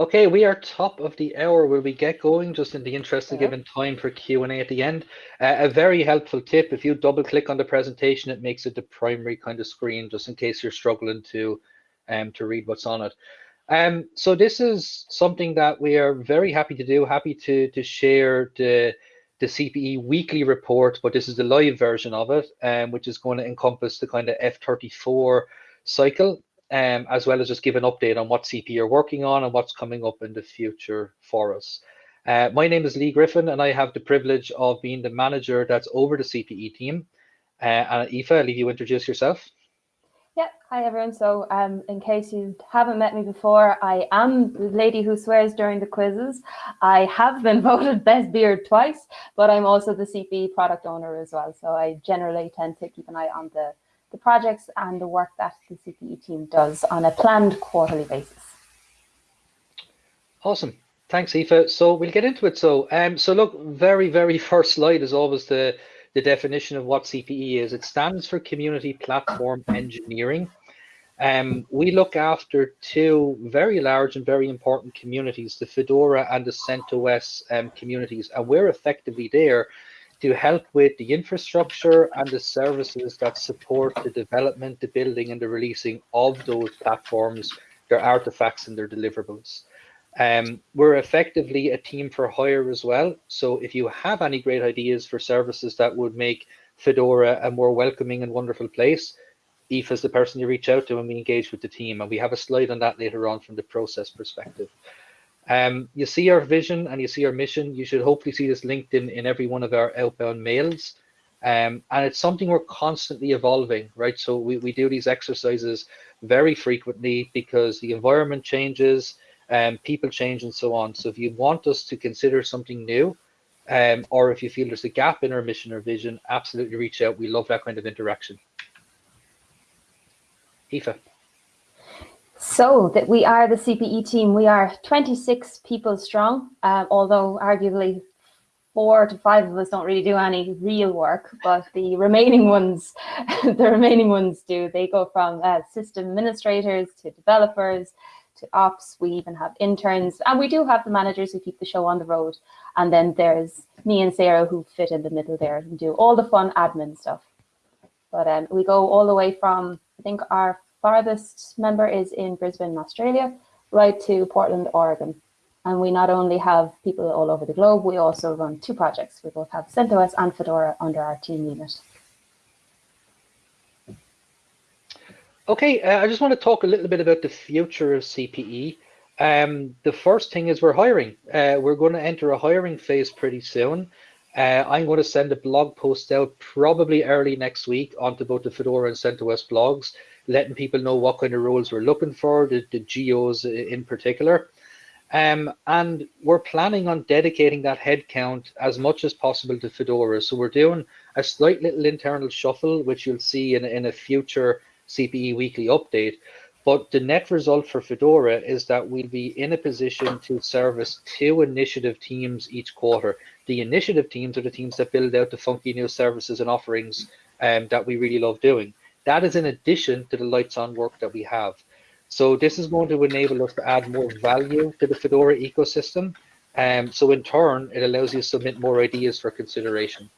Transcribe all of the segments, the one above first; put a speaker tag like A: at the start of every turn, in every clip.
A: Okay, we are top of the hour. Will we get going just in the interest of giving time for Q&A at the end? Uh, a very helpful tip, if you double click on the presentation, it makes it the primary kind of screen just in case you're struggling to, um, to read what's on it. Um, so this is something that we are very happy to do, happy to, to share the, the CPE weekly report, but this is the live version of it, um, which is going to encompass the kind of F34 cycle um, as well as just give an update on what CP you're working on and what's coming up in the future for us. Uh, my name is Leigh Griffin, and I have the privilege of being the manager that's over the CPE team. Uh, and Aoife, I'll leave you introduce yourself.
B: Yeah, hi everyone. So um, in case you haven't met me before, I am the lady who swears during the quizzes. I have been voted best beard twice, but I'm also the CPE product owner as well. So I generally tend to keep an eye on the the projects and the work that the CPE team does on a planned quarterly basis.
A: Awesome. Thanks, Aoife. So we'll get into it. So, um, so look, very, very first slide is always the, the definition of what CPE is. It stands for Community Platform Engineering. Um, we look after two very large and very important communities, the Fedora and the CentOS um, communities, and we're effectively there to help with the infrastructure and the services that support the development, the building, and the releasing of those platforms, their artifacts, and their deliverables. Um, we're effectively a team for hire as well. So if you have any great ideas for services that would make Fedora a more welcoming and wonderful place, Eve is the person you reach out to and we engage with the team. And we have a slide on that later on from the process perspective. Um, you see our vision and you see our mission. You should hopefully see this linked in, in every one of our outbound mails. Um, and it's something we're constantly evolving, right? So we, we do these exercises very frequently because the environment changes, um, people change and so on. So if you want us to consider something new, um, or if you feel there's a gap in our mission or vision, absolutely reach out. We love that kind of interaction. Aoife.
B: So that we are the CPE team. We are 26 people strong, um, although arguably four to five of us don't really do any real work, but the remaining ones, the remaining ones do. They go from uh, system administrators to developers to ops. We even have interns, and we do have the managers who keep the show on the road. And then there's me and Sarah who fit in the middle there and do all the fun admin stuff. But um, we go all the way from I think our farthest member is in Brisbane, Australia, right to Portland, Oregon. And we not only have people all over the globe, we also run two projects. We both have CentOS and Fedora under our team unit.
A: Okay, uh, I just want to talk a little bit about the future of CPE. Um, the first thing is we're hiring. Uh, we're going to enter a hiring phase pretty soon. Uh, I'm going to send a blog post out probably early next week onto both the Fedora and CentOS blogs letting people know what kind of roles we're looking for, the, the geos in particular. Um, and we're planning on dedicating that headcount as much as possible to Fedora. So we're doing a slight little internal shuffle, which you'll see in, in a future CPE weekly update. But the net result for Fedora is that we'll be in a position to service two initiative teams each quarter. The initiative teams are the teams that build out the funky new services and offerings um, that we really love doing. That is in addition to the lights on work that we have. So this is going to enable us to add more value to the Fedora ecosystem. Um, so in turn, it allows you to submit more ideas for consideration.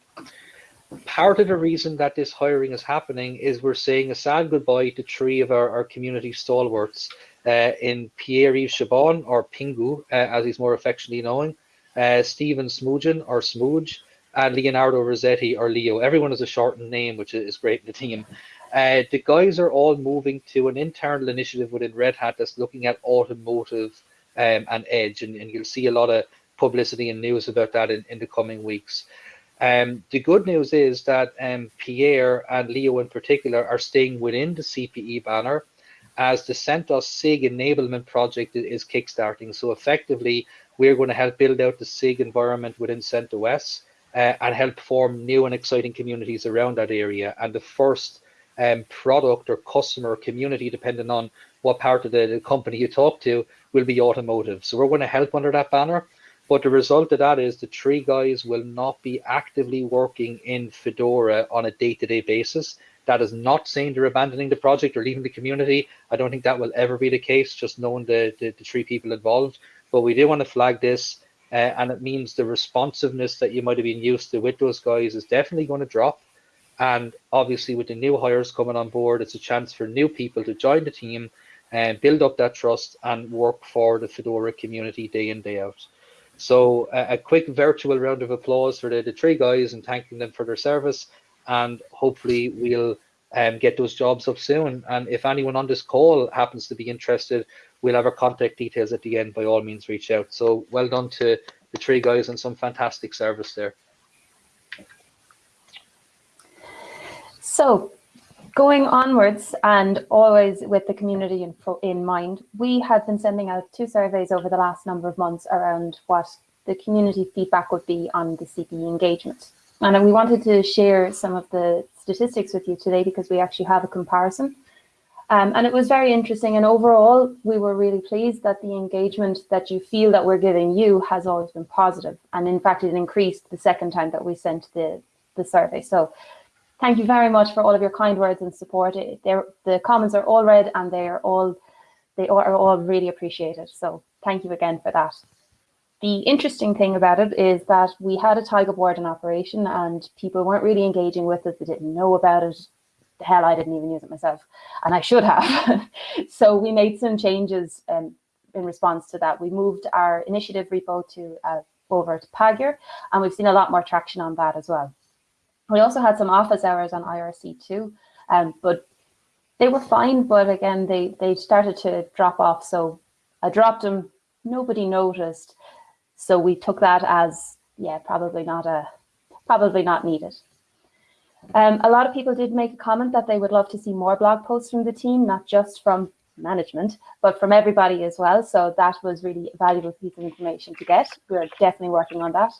A: Part of the reason that this hiring is happening is we're saying a sad goodbye to three of our, our community stalwarts uh, in Pierre-Yves Chibon, or Pingou, uh, as he's more affectionately known, uh, Stephen Smoogen, or Smooge, and Leonardo Rossetti, or Leo. Everyone has a shortened name, which is great in the team. Uh, the guys are all moving to an internal initiative within Red Hat that's looking at automotive um, and edge, and, and, you'll see a lot of publicity and news about that in, in the coming weeks. Um, the good news is that um, Pierre and Leo in particular are staying within the CPE banner as the CentOS SIG enablement project is kickstarting. So effectively, we're going to help build out the SIG environment within CentOS uh, and help form new and exciting communities around that area. And the first um, product or customer community, depending on what part of the, the company you talk to, will be automotive. So we're going to help under that banner. But the result of that is the three guys will not be actively working in Fedora on a day-to-day -day basis. That is not saying they're abandoning the project or leaving the community. I don't think that will ever be the case, just knowing the, the, the three people involved. But we do want to flag this, uh, and it means the responsiveness that you might have been used to with those guys is definitely going to drop. And obviously, with the new hires coming on board, it's a chance for new people to join the team and build up that trust and work for the Fedora community day in, day out. So uh, a quick virtual round of applause for the, the three guys and thanking them for their service. And hopefully we'll um, get those jobs up soon. And if anyone on this call happens to be interested, we'll have our contact details at the end. By all means, reach out. So well done to the three guys and some fantastic service there.
B: So going onwards and always with the community in, in mind, we have been sending out two surveys over the last number of months around what the community feedback would be on the CPE engagement. And we wanted to share some of the statistics with you today because we actually have a comparison. Um, and it was very interesting. And overall, we were really pleased that the engagement that you feel that we're giving you has always been positive. And in fact, it increased the second time that we sent the, the survey. So thank you very much for all of your kind words and support. The comments are all read and they are all they are all really appreciated. So thank you again for that. The interesting thing about it is that we had a Taiga board in operation and people weren't really engaging with it. They didn't know about it. The hell, I didn't even use it myself and I should have. so we made some changes um, in response to that. We moved our initiative repo to uh, over to Pagure and we've seen a lot more traction on that as well. We also had some office hours on IRC too, um, but they were fine. But again, they they started to drop off. So I dropped them. Nobody noticed. So we took that as yeah, probably not a probably not needed. Um, a lot of people did make a comment that they would love to see more blog posts from the team, not just from management, but from everybody as well. So that was really a valuable piece of information to get. We're definitely working on that.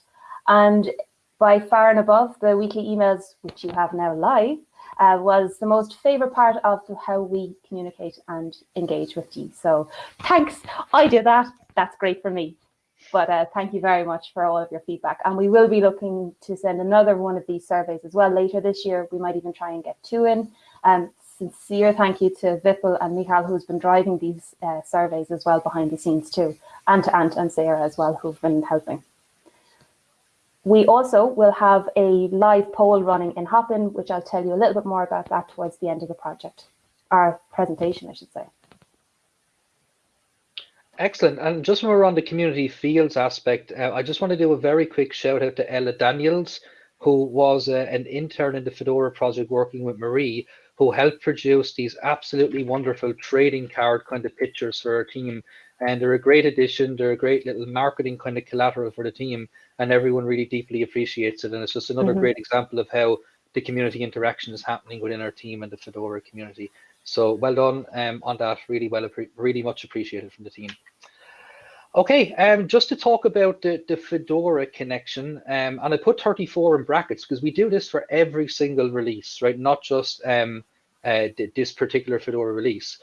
B: And by far and above the weekly emails, which you have now live, uh, was the most favorite part of how we communicate and engage with you. So thanks, I did that. That's great for me. But uh, thank you very much for all of your feedback. And we will be looking to send another one of these surveys as well later this year. We might even try and get two in. Um, sincere thank you to Vipul and Michal, who's been driving these uh, surveys as well behind the scenes too, and to Ant and Sarah as well, who've been helping. We also will have a live poll running in Hopin, which I'll tell you a little bit more about that towards the end of the project, our presentation, I should say.
A: Excellent. And just when we're on the community fields aspect, uh, I just want to do a very quick shout out to Ella Daniels, who was uh, an intern in the Fedora project working with Marie, who helped produce these absolutely wonderful trading card kind of pictures for our team. And they're a great addition. They're a great little marketing kind of collateral for the team and everyone really deeply appreciates it. And it's just another mm -hmm. great example of how the community interaction is happening within our team and the Fedora community. So well done um, on that. Really well, really much appreciated from the team. Okay, um, just to talk about the, the Fedora connection, um, and I put 34 in brackets because we do this for every single release, right? Not just um, uh, this particular Fedora release.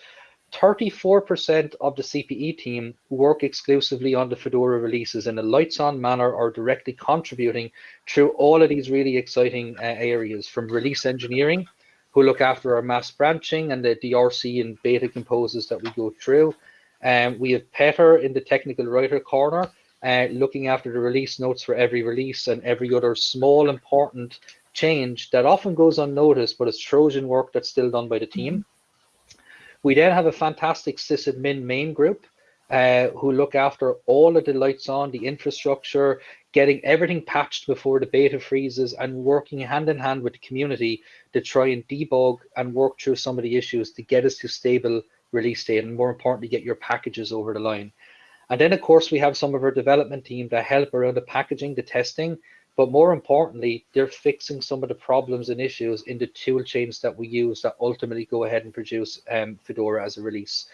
A: 34% of the CPE team work exclusively on the Fedora releases in a lights on manner or directly contributing through all of these really exciting uh, areas from release engineering, who look after our mass branching and the DRC and beta composes that we go through. Um, we have Peter in the technical writer corner, uh, looking after the release notes for every release and every other small important change that often goes unnoticed, but it's Trojan work that's still done by the team. We then have a fantastic sysadmin main group uh, who look after all of the lights on, the infrastructure, getting everything patched before the beta freezes and working hand in hand with the community to try and debug and work through some of the issues to get us to stable release date and more importantly, get your packages over the line. And then of course, we have some of our development team that help around the packaging, the testing, but more importantly, they're fixing some of the problems and issues in the tool chains that we use that ultimately go ahead and produce um, Fedora as a release.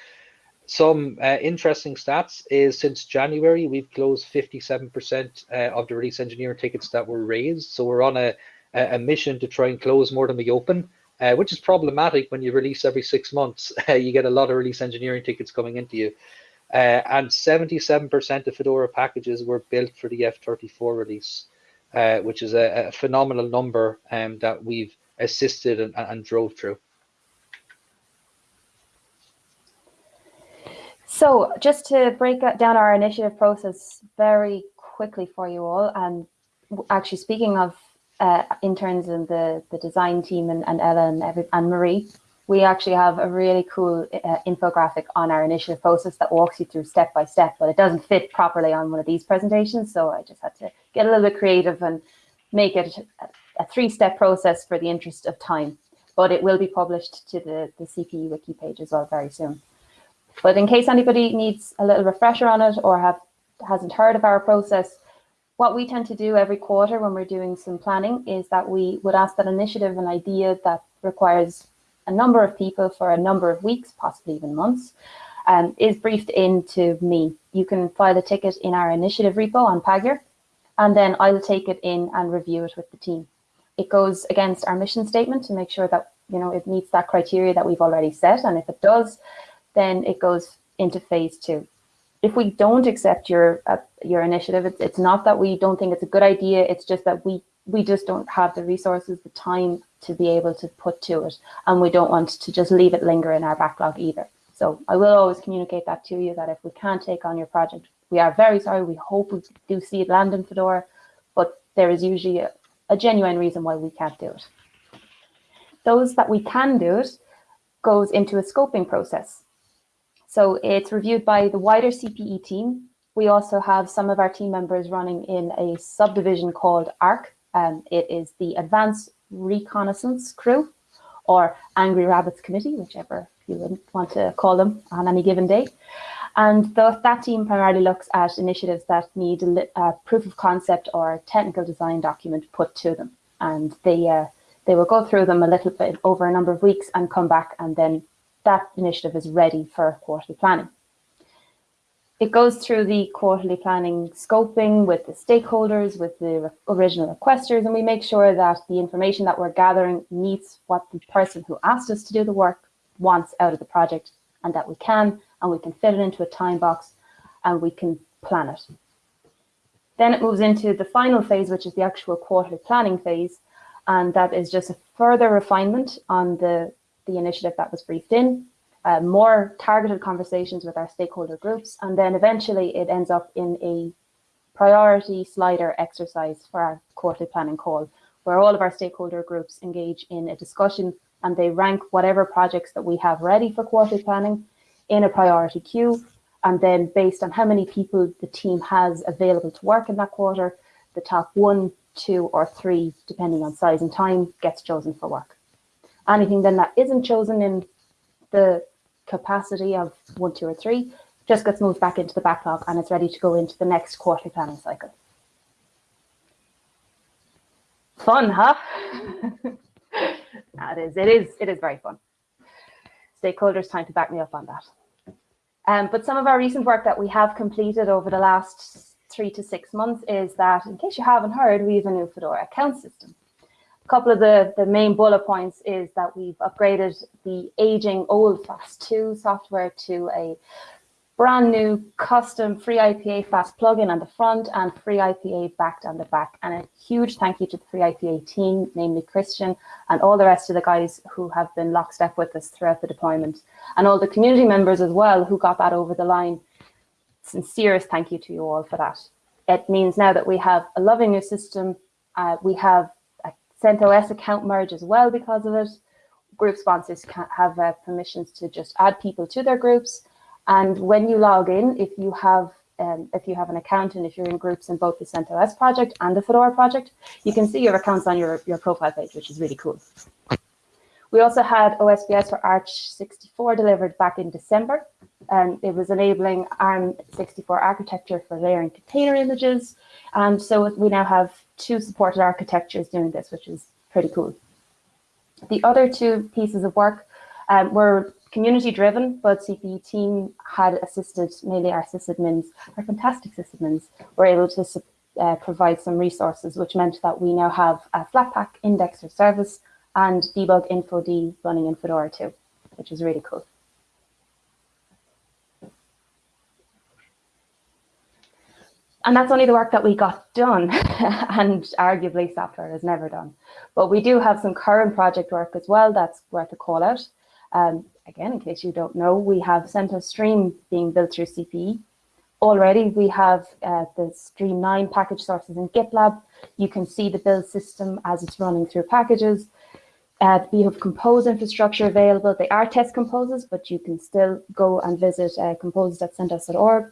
A: Some uh, interesting stats is since January, we've closed 57% uh, of the release engineering tickets that were raised. So we're on a, a mission to try and close more than we open, uh, which is problematic when you release every six months. you get a lot of release engineering tickets coming into you. Uh, and 77% of Fedora packages were built for the F34 release uh, which is a, a, phenomenal number um, that we've assisted and, and drove through.
B: So just to break down our initiative process very quickly for you all, and actually speaking of uh, interns and the, the design team and, and Ella and, every, and Marie, we actually have a really cool uh, infographic on our initiative process that walks you through step by step, but it doesn't fit properly on one of these presentations. So I just had to get a little bit creative and make it a, three-step process for the interest of time. But it will be published to the, the CPE wiki page as well very soon. But in case anybody needs a little refresher on it or have hasn't heard of our process, what we tend to do every quarter when we're doing some planning is that we would ask that initiative, an idea that requires a number of people for a number of weeks, possibly even months, um, is briefed into me. You can file a ticket in our initiative repo on Pagure, and then I'll take it in and review it with the team. It goes against our mission statement to make sure that you know it meets that criteria that we've already set, and if it does, then it goes into phase two. If we don't accept your uh, your initiative, it's, it's not that we don't think it's a good idea. It's just that we we just don't have the resources, the time to be able to put to it, and we don't want to just leave it linger in our backlog either. So I will always communicate that to you that if we can't take on your project, we are very sorry. We hope we do see it land in Fedora, but there is usually a, a genuine reason why we can't do it. Those that we can do it goes into a scoping process. So it's reviewed by the wider CPE team. We also have some of our team members running in a subdivision called ARC. Um, it is the Advanced Reconnaissance Crew or Angry Rabbits Committee, whichever you want to call them on any given day. And the, that team primarily looks at initiatives that need a, a, proof of concept or technical design document put to them. And they, uh, they will go through them a little bit over a number of weeks and come back and then that initiative is ready for quarterly planning. It goes through the quarterly planning scoping with the stakeholders, with the original requesters, and we make sure that the information that we're gathering meets what the person who asked us to do the work wants out of the project and that we can, and we can fit it into a time box and we can plan it. Then it moves into the final phase, which is the actual quarterly planning phase. And that is just a further refinement on the the initiative that was briefed in, uh, more targeted conversations with our stakeholder groups, and then eventually it ends up in a priority slider exercise for our quarterly planning call, where all of our stakeholder groups engage in a discussion and they rank whatever projects that we have ready for quarterly planning in a priority queue. And then based on how many people the team has available to work in that quarter, the top one, two, or three, depending on size and time, gets chosen for work. Anything then that isn't chosen in the capacity of one, two, or three just gets moved back into the backlog and it's ready to go into the next quarterly planning cycle. Fun, huh? that is, it is, it is very fun. Stakeholders time to back me up on that. Um, but some of our recent work that we have completed over the last three to six months is that, in case you haven't heard, we have a new Fedora account system. A couple of the, the main bullet points is that we've upgraded the aging old FAS2 software to a brand new custom FreeIPA fast plugin on the front and FreeIPA backed on the back. And a huge thank you to the FreeIPA team, namely Christian and all the rest of the guys who have been lockstep with us throughout the deployment and all the community members as well who got that over the line. Sincerest thank you to you all for that. It means now that we have a loving new system. Uh, we have CentOS account merge as well because of it. Group sponsors can have uh, permissions to just add people to their groups. And when you log in, if you have um, if you have an account and if you're in groups in both the CentOS project and the Fedora project, you can see your accounts on your, your profile page, which is really cool. We also had OSBS for aarch64 delivered back in December. And it was enabling ARM64 architecture for layering container images. And so we now have two supported architectures doing this, which is pretty cool. The other two pieces of work um, were community driven, but CPE team had assisted, mainly our sysadmins, our fantastic sysadmins, were able to uh, provide some resources, which meant that we now have a Flatpak indexer service and debuginfod running in Fedora 2, which is really cool. And that's only the work that we got done and arguably software is never done. But we do have some current project work as well that's worth a call out. Um, again, in case you don't know, we have CentOS Stream being built through CPE. Already we have uh, the Stream 9 package sources in GitLab. You can see the build system as it's running through packages. Uh, we have compose infrastructure available. They are test composes, but you can still go and visit uh, compose.centos.org.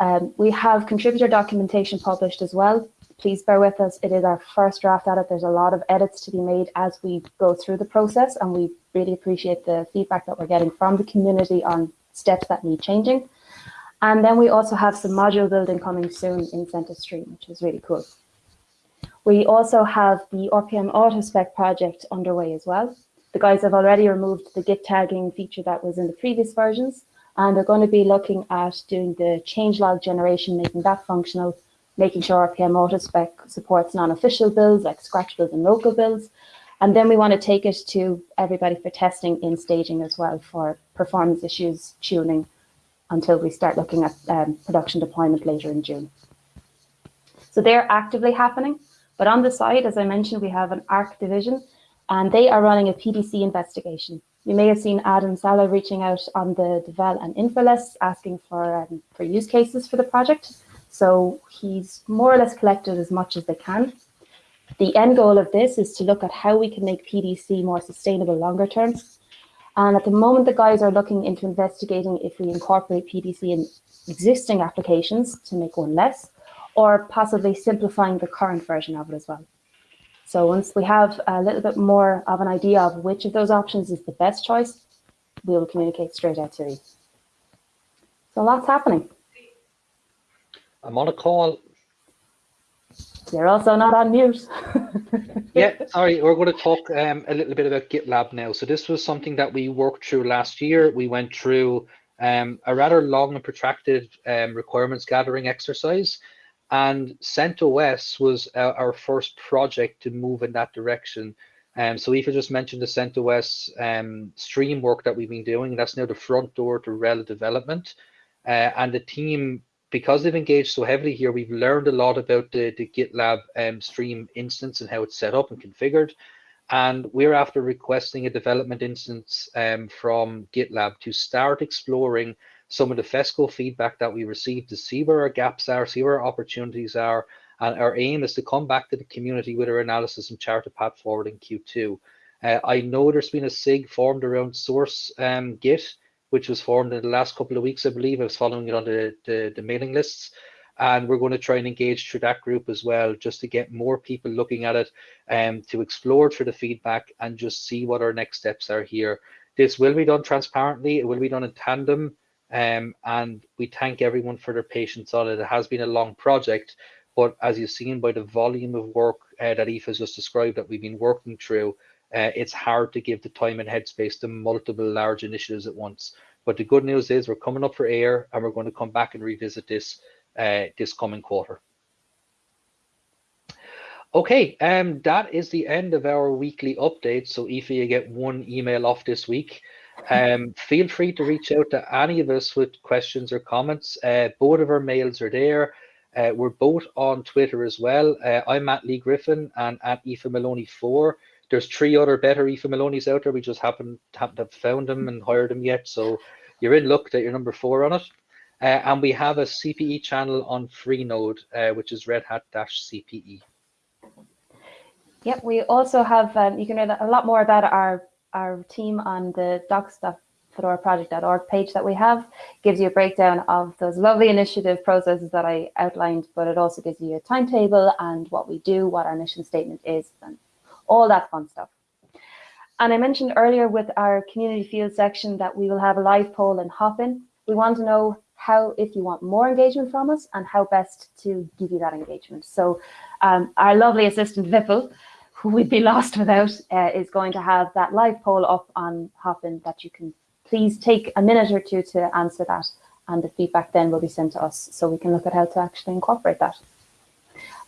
B: Um, we have contributor documentation published as well. Please bear with us. It is our first draft at it. There's a lot of edits to be made as we go through the process, and we really appreciate the feedback that we're getting from the community on steps that need changing. And then we also have some module building coming soon in CentOS Stream, which is really cool. We also have the RPM AutoSpec project underway as well. The guys have already removed the Git tagging feature that was in the previous versions, and they're going to be looking at doing the changelog generation, making that functional, making sure RPM AutoSpec supports non-official builds like scratch builds and local builds. And then we want to take it to everybody for testing in staging as well for performance issues, tuning, until we start looking at um, production deployment later in June. So they're actively happening. But on the side, as I mentioned, we have an ARC division, and they are running a PDC investigation. You may have seen Adam Saleh reaching out on the Devel and info lists asking for, um, for use cases for the project. So he's more or less collected as much as they can. The end goal of this is to look at how we can make PDC more sustainable longer term. And at the moment, the guys are looking into investigating if we incorporate PDC in existing applications to make one less, or possibly simplifying the current version of it as well. So once we have a little bit more of an idea of which of those options is the best choice, we will communicate straight out to you. So lots happening.
A: I'm on a call.
B: You're also not on mute.
A: yeah, sorry, we're going to talk um, a little bit about GitLab now. So this was something that we worked through last year. We went through um, a rather long and protracted um, requirements gathering exercise. And CentOS was our, our, first project to move in that direction. Um, so Aoife just mentioned the CentOS um, stream work that we've been doing. That's now the front door to RHEL development. Uh, and the team, because they've engaged so heavily here, we've learned a lot about the, the GitLab um, stream instance and how it's set up and configured. And we're after requesting a development instance um, from GitLab to start exploring some of the FESCO feedback that we received to see where our gaps are, see where our opportunities are. And our aim is to come back to the community with our analysis and chart a path forward in Q2. Uh, I know there's been a SIG formed around source um, Git, which was formed in the last couple of weeks, I believe. I was following it on the, the, the mailing lists. And we're going to try and engage through that group as well, just to get more people looking at it, um, to explore through the feedback and just see what our next steps are here. This will be done transparently. It will be done in tandem um, and we thank everyone for their patience on it. It has been a long project, but as you've seen by the volume of work uh, that Aoife has just described that we've been working through, uh, it's hard to give the time and headspace to multiple large initiatives at once. But the good news is we're coming up for air and we're going to come back and revisit this uh, this coming quarter. Okay, um, that is the end of our weekly update. So Aoife, you get one email off this week. Um, feel free to reach out to any of us with questions or comments. Uh, both of our mails are there. Uh, we're both on Twitter as well. Uh, I'm at Leigh Griffin and at Aoife Moloney 4. There's three other better Aoife Moloney's out there. We just haven't, haven't have found them and hired them yet. So you're in luck that you're number four on it. Uh, and we have a CPE channel on Freenode, uh, which is Red Hat-CPE.
B: Yep, we also have, um, you can read a lot more about our our team on the docs.fedoraproject.org page that we have gives you a breakdown of those lovely initiative processes that I outlined, but it also gives you a timetable and what we do, what our mission statement is, and all that fun stuff. And I mentioned earlier with our community field section that we will have a live poll and Hopin We want to know how, if you want more engagement from us and how best to give you that engagement. So um, our lovely assistant Vipul who we'd be lost without, uh, is going to have that live poll up on Hopin that you can please take a minute or two to answer that. And the feedback then will be sent to us so we can look at how to actually incorporate that.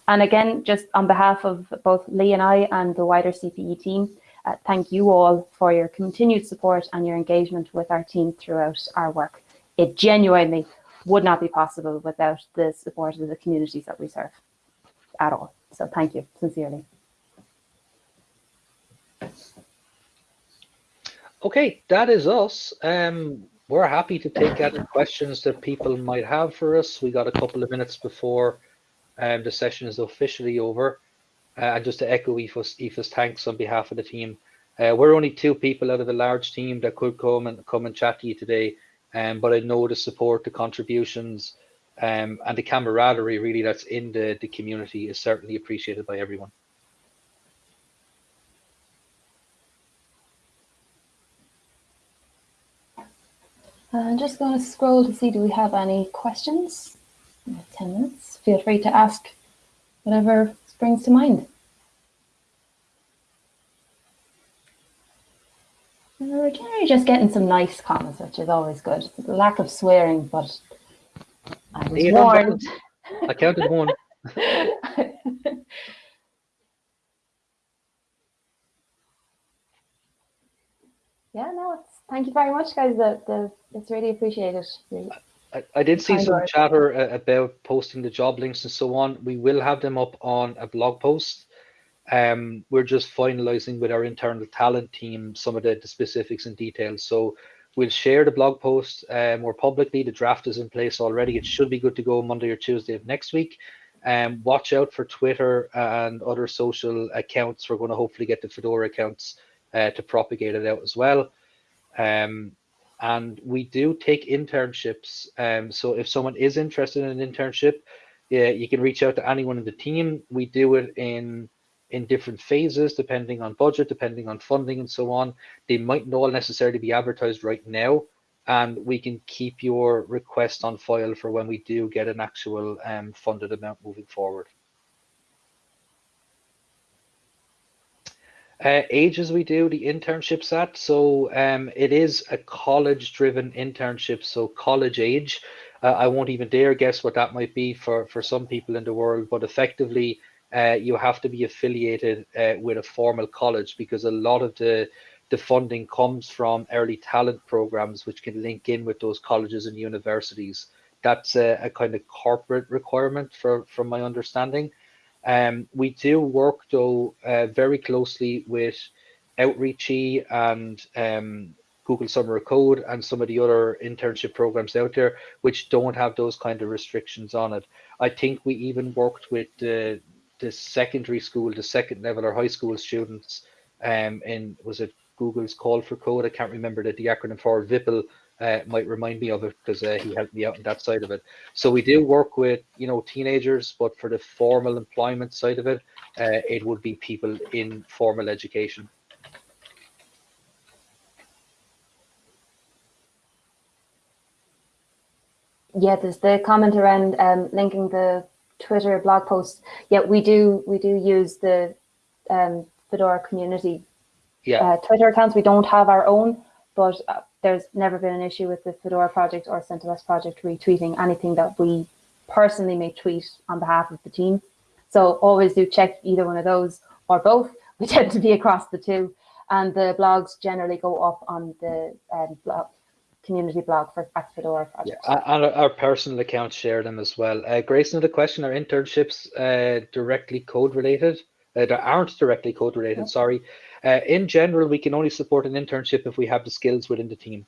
B: And again, just on behalf of both Leigh and I and the wider CPE team, uh, thank you all for your continued support and your engagement with our team throughout our work. It genuinely would not be possible without the support of the communities that we serve at all. So thank you sincerely.
A: Okay, that is us. Um, we're happy to take any questions that people might have for us. We got a couple of minutes before um, the session is officially over. Uh, and just to echo Aoife's, Aoife's thanks on behalf of the team. Uh, we're only two people out of a large team that could come and come and chat to you today. Um, but I know the support, the contributions, um, and the camaraderie really that's in the, the community is certainly appreciated by everyone.
B: Uh, I'm just going to scroll to see do we have any questions? 10 minutes. Feel free to ask whatever springs to mind. Uh, we're generally just getting some nice comments, which is always good. The lack of swearing, but I was
A: You
B: warned.
A: I counted one.
B: yeah, no, it's, thank you very much, guys. The, the, it's really appreciated.
A: I, I did see some chatter uh, about posting the job links and so on. We will have them up on a blog post. Um, we're just finalizing with our internal talent team some of the, the specifics and details. So we'll share the blog post uh, more publicly. The draft is in place already. It should be good to go Monday or Tuesday of next week. Um, watch out for Twitter and other social accounts. We're going to hopefully get the Fedora accounts uh, to propagate it out as well. Um, and we do take internships. Um, so if someone is interested in an internship, yeah, you can reach out to anyone in the team. We do it in in different phases, depending on budget, depending on funding, and so on. They might not all necessarily be advertised right now, and we can keep your request on file for when we do get an actual um, funded amount moving forward. Uh, ages we do the internships at. So um, it is a college driven internship. So college age. Uh, I won't even dare guess what that might be for, for some people in the world, but effectively uh, you have to be affiliated uh, with a formal college because a lot of the the funding comes from early talent programs, which can link in with those colleges and universities. That's a, a kind of corporate requirement for, from my understanding. Um, we do work though uh, very closely with Outreachy and um, Google Summer of Code and some of the other internship programs out there, which don't have those kind of restrictions on it. I think we even worked with the the secondary school, the second level or high school students, um, in was it Google's Call for Code? I can't remember the, the acronym for Vipul. Uh, might remind me of it because uh, he helped me out on that side of it. So we do work with you know teenagers, but for the formal employment side of it, uh, it would be people in formal education.
B: Yeah, there's the comment around um, linking the Twitter blog post. Yeah, we do we do use the um, Fedora community
A: Yeah,
B: uh, Twitter accounts. We don't have our own, but uh, there's never been an issue with the Fedora project or CentOS project retweeting anything that we personally may tweet on behalf of the team. So always do check either one of those or both. We tend to be across the two, and the blogs generally go up on the um, blog, community blog for at Fedora
A: yeah,
B: project.
A: a- and our, our personal accounts share them as well. Uh, Grace, another question: Are internships uh, directly code related? Uh, that aren't directly code related. Sorry. Uh, in general, we can only support an internship if we have the skills within the team.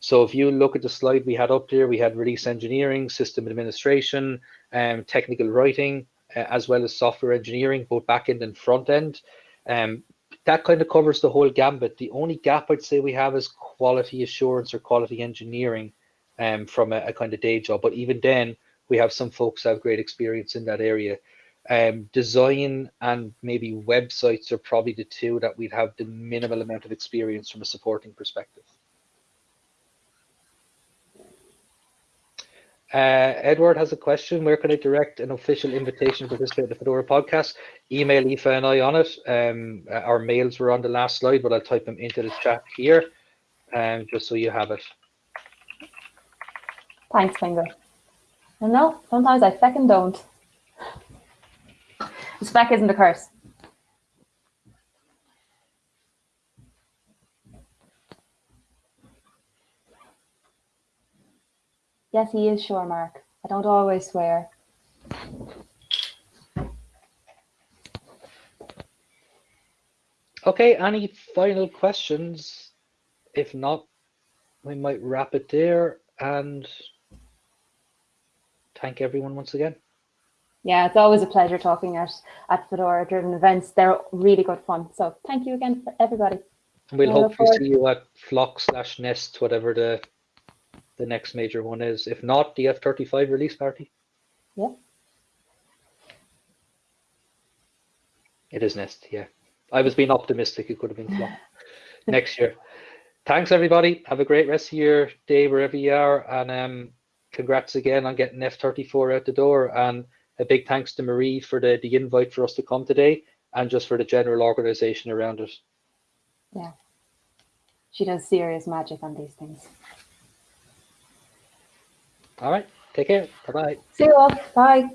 A: So if you look at the slide we had up there, we had release engineering, system administration, um, technical writing, uh, as well as software engineering, both back end and front end. Um, that kind of covers the whole gambit. The only gap I'd say we have is quality assurance or quality engineering um, from a, a kind of day job. But even then, we have some folks have great experience in that area. Um, design and maybe websites are probably the two that we'd have the minimal amount of experience from a supporting perspective. Uh, Edward has a question. Where can I direct an official invitation to participate in the Fedora podcast? Email Aoife and I on it. Um, uh, our mails were on the last slide, but I'll type them into the chat here, um, just so you have it.
B: Thanks, Finger. And no, sometimes I second don't. Spec isn't a curse. Yes, he is sure, Mark. I don't always swear.
A: Okay, any final questions? If not, we might wrap it there and thank everyone once again.
B: Yeah, it's always a pleasure talking at, at Fedora driven events. They're really good fun. So thank you again for everybody.
A: And we'll hopefully see you at Flock slash Nest, whatever the the next major one is. If not, the F35 release party.
B: Yeah.
A: It is Nest, yeah. I was being optimistic. It could have been Flock next year. Thanks, everybody. Have a great rest of your day wherever you are. And um, congrats again on getting F34 out the door. And a big thanks to Marie for the, the invite for us to come today and just for the general organization around it.
B: Yeah, she does serious magic on these things.
A: All right. Take care. Bye bye.
B: See you all. Bye.